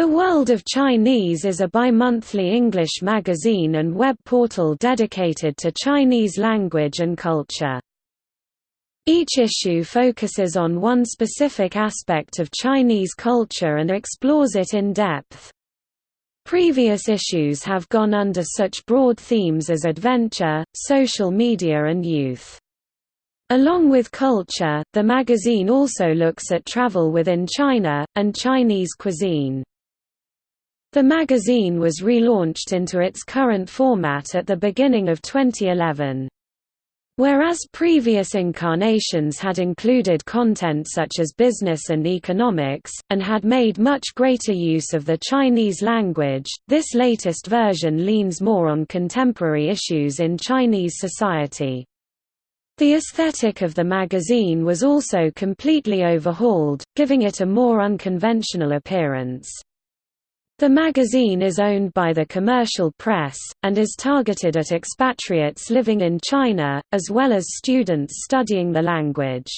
The World of Chinese is a bi-monthly English magazine and web portal dedicated to Chinese language and culture. Each issue focuses on one specific aspect of Chinese culture and explores it in depth. Previous issues have gone under such broad themes as adventure, social media and youth. Along with culture, the magazine also looks at travel within China, and Chinese cuisine. The magazine was relaunched into its current format at the beginning of 2011. Whereas previous incarnations had included content such as business and economics, and had made much greater use of the Chinese language, this latest version leans more on contemporary issues in Chinese society. The aesthetic of the magazine was also completely overhauled, giving it a more unconventional appearance. The magazine is owned by the commercial press, and is targeted at expatriates living in China, as well as students studying the language.